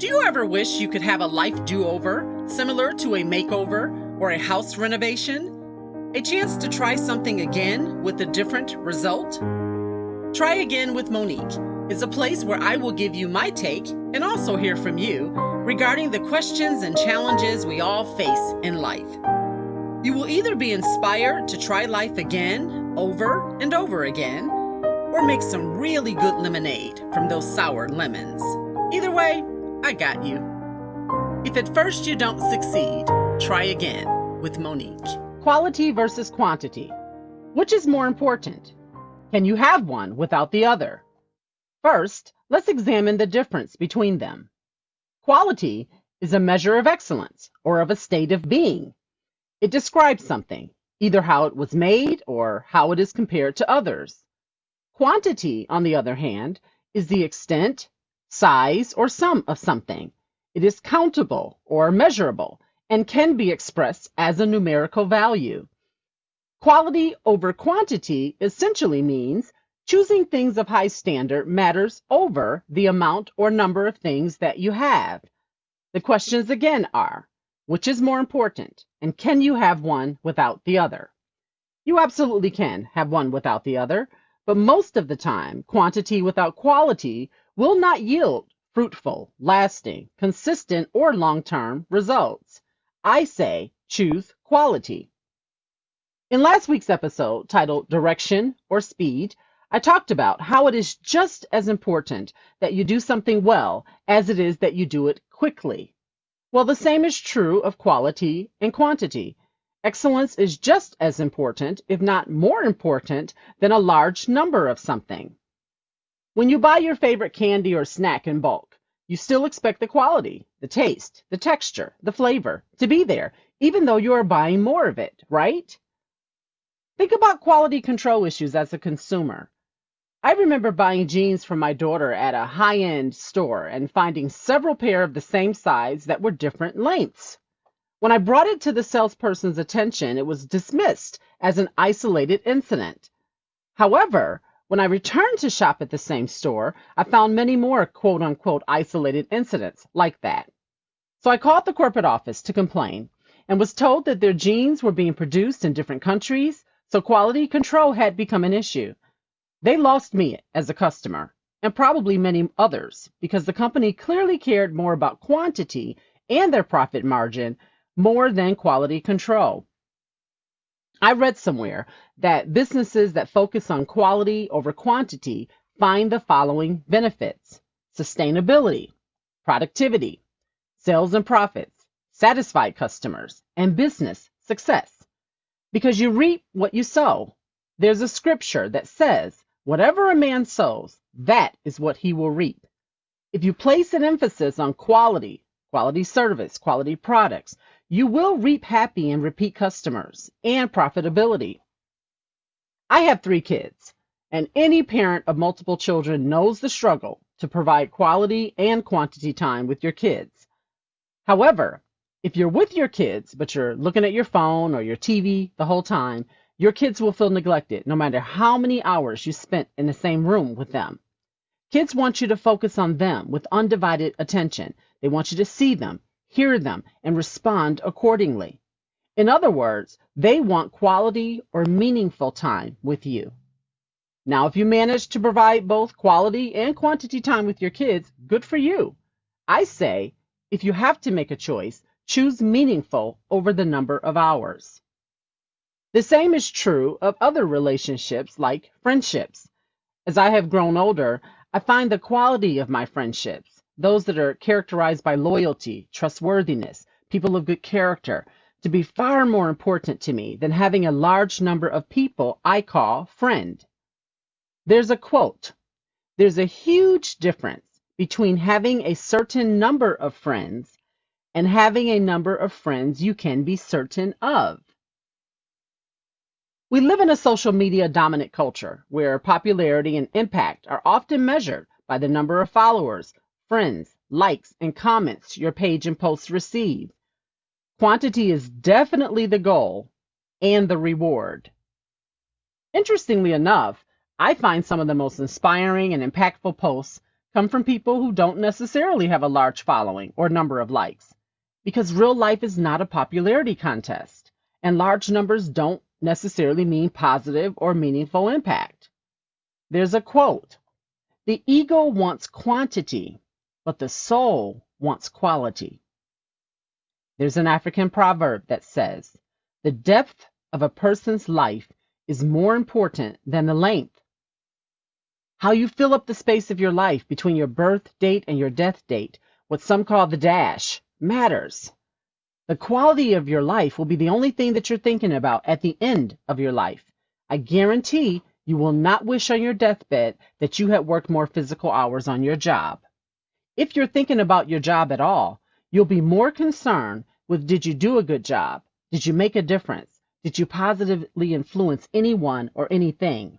Do you ever wish you could have a life do over, similar to a makeover or a house renovation? A chance to try something again with a different result? Try Again with Monique is a place where I will give you my take and also hear from you regarding the questions and challenges we all face in life. You will either be inspired to try life again, over and over again, or make some really good lemonade from those sour lemons. Either way, I got you. If at first you don't succeed, try again with Monique. Quality versus quantity. Which is more important? Can you have one without the other? First, let's examine the difference between them. Quality is a measure of excellence or of a state of being. It describes something, either how it was made or how it is compared to others. Quantity, on the other hand, is the extent, size, or sum of something. It is countable or measurable and can be expressed as a numerical value. Quality over quantity essentially means choosing things of high standard matters over the amount or number of things that you have. The questions again are, which is more important, and can you have one without the other? You absolutely can have one without the other, but most of the time, quantity without quality will not yield fruitful, lasting, consistent, or long-term results. I say choose quality. In last week's episode titled Direction or Speed, I talked about how it is just as important that you do something well as it is that you do it quickly. Well, the same is true of quality and quantity. Excellence is just as important, if not more important, than a large number of something. When you buy your favorite candy or snack in bulk, you still expect the quality, the taste, the texture, the flavor to be there, even though you are buying more of it, right? Think about quality control issues as a consumer. I remember buying jeans for my daughter at a high end store and finding several pair of the same size that were different lengths. When I brought it to the salesperson's attention, it was dismissed as an isolated incident. However, when I returned to shop at the same store, I found many more quote unquote isolated incidents like that. So I called the corporate office to complain and was told that their jeans were being produced in different countries, so quality control had become an issue. They lost me as a customer and probably many others because the company clearly cared more about quantity and their profit margin more than quality control. I read somewhere that businesses that focus on quality over quantity find the following benefits sustainability, productivity, sales and profits, satisfied customers, and business success. Because you reap what you sow. There's a scripture that says, whatever a man sows, that is what he will reap. If you place an emphasis on quality, quality service, quality products, you will reap happy and repeat customers and profitability. I have three kids, and any parent of multiple children knows the struggle to provide quality and quantity time with your kids. However, if you're with your kids, but you're looking at your phone or your TV the whole time, your kids will feel neglected no matter how many hours you spent in the same room with them. Kids want you to focus on them with undivided attention. They want you to see them, hear them, and respond accordingly. In other words, they want quality or meaningful time with you. Now, if you manage to provide both quality and quantity time with your kids, good for you. I say, if you have to make a choice, choose meaningful over the number of hours. The same is true of other relationships like friendships. As I have grown older, I find the quality of my friendships those that are characterized by loyalty, trustworthiness, people of good character, to be far more important to me than having a large number of people I call friend. There's a quote There's a huge difference between having a certain number of friends and having a number of friends you can be certain of. We live in a social media dominant culture where popularity and impact are often measured by the number of followers, friends, likes, and comments your page and posts receive. Quantity is definitely the goal and the reward. Interestingly enough, I find some of the most inspiring and impactful posts come from people who don't necessarily have a large following or number of likes, because real life is not a popularity contest, and large numbers don't necessarily mean positive or meaningful impact. There's a quote The ego wants quantity, but the soul wants quality. There's an African proverb that says, The depth of a person's life is more important than the length. How you fill up the space of your life between your birth date and your death date, what some call the dash, matters. The quality of your life will be the only thing that you're thinking about at the end of your life. I guarantee you will not wish on your deathbed that you had worked more physical hours on your job. If you're thinking about your job at all, you'll be more concerned with did you do a good job? Did you make a difference? Did you positively influence anyone or anything?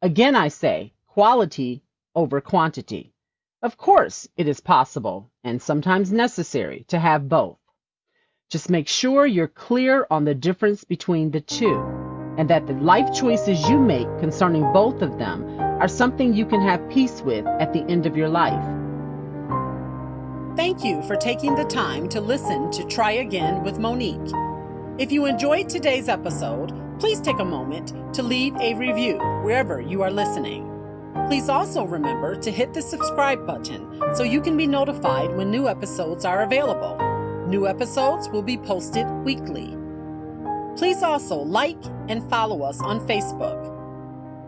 Again, I say quality over quantity. Of course, it is possible and sometimes necessary to have both. Just make sure you're clear on the difference between the two and that the life choices you make concerning both of them are something you can have peace with at the end of your life. Thank you for taking the time to listen to Try Again with Monique. If you enjoyed today's episode, please take a moment to leave a review wherever you are listening. Please also remember to hit the subscribe button so you can be notified when new episodes are available. New episodes will be posted weekly. Please also like and follow us on Facebook.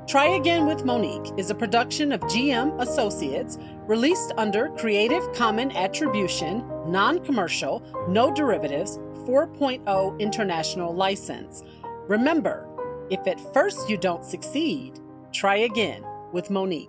Try Again with Monique is a production of GM Associates released under Creative Common Attribution, Non Commercial, No Derivatives 4.0 International License. Remember, if at first you don't succeed, try again with Monique.